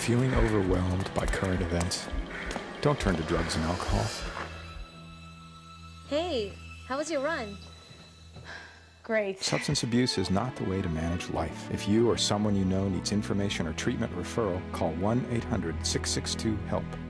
Feeling overwhelmed by current events? Don't turn to drugs and alcohol. Hey, how was your run? Great. Substance abuse is not the way to manage life. If you or someone you know needs information or treatment referral, call 1 800 662 HELP.